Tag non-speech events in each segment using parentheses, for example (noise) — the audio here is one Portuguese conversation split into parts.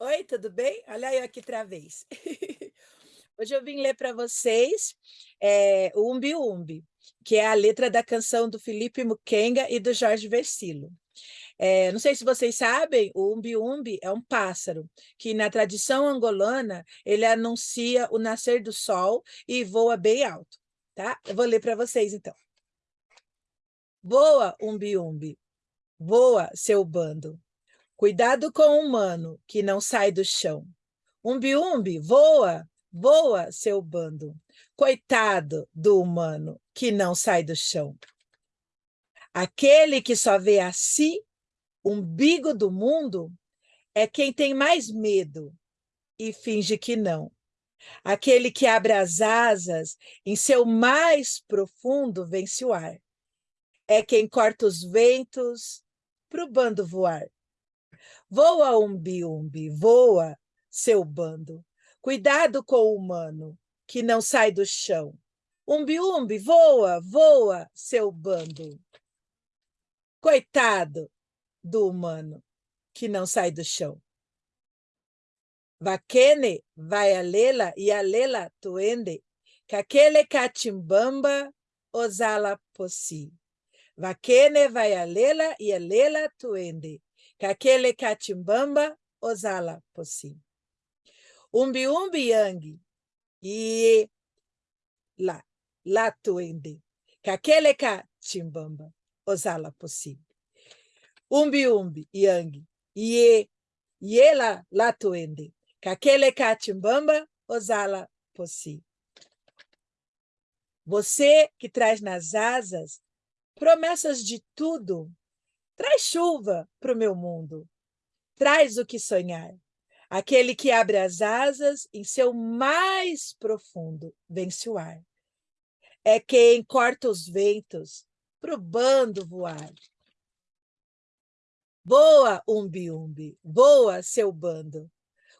Oi, tudo bem? Olha eu aqui outra vez. (laughs) Hoje eu vim ler para vocês, eh, o Umbi Umbi, que é a letra da canção do Felipe Mukenga e do Jorge Versilo. Eh, não sei se vocês sabem, o Umbi Umbi é um pássaro, que na tradição angolana, ele anuncia o nascer do sol e voa bem alto, tá? Eu vou ler para vocês então. Voa, Umbi Umbi, voa, seu bando, Cuidado com o humano, que não sai do chão. Umbi-umbi, voa, voa, seu bando. Coitado do humano, que não sai do chão. Aquele que só vê a si, umbigo do mundo, é quem tem mais medo e finge que não. Aquele que abre as asas em seu mais profundo vence o ar. É quem corta os ventos para o bando voar. Voa, umbi-umbi, voa, seu bando. Cuidado com o humano, que não sai do chão. Umbi-umbi, voa, voa, seu bando. Coitado do humano, que não sai do chão. Vaquene vai a lela e a lela tuende, aquele catimbamba osala possi. Vaquene vai a lela e a lela tuende, Kakele Katimbamba Ozala Possi. Umbi Umbi Yang e lá, lá tuende. Kakele Katimbamba Ozala Possi. Umbi Umbi Yang e e lá, lá tuende. Kakele Katimbamba Ozala Possi. Você que traz nas asas promessas de tudo Traz chuva para o meu mundo. Traz o que sonhar. Aquele que abre as asas em seu mais profundo vence o ar. É quem corta os ventos para o bando voar. Voa, umbi-umbi, voa, seu bando.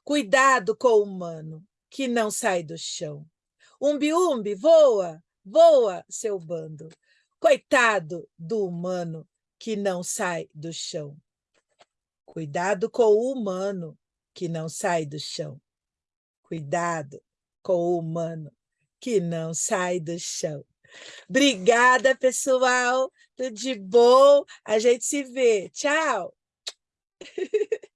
Cuidado com o humano, que não sai do chão. Umbi-umbi, voa, voa, seu bando. Coitado do humano, que não sai do chão. Cuidado com o humano que não sai do chão. Cuidado com o humano que não sai do chão. Obrigada, pessoal. Tudo de bom. A gente se vê. Tchau. (laughs)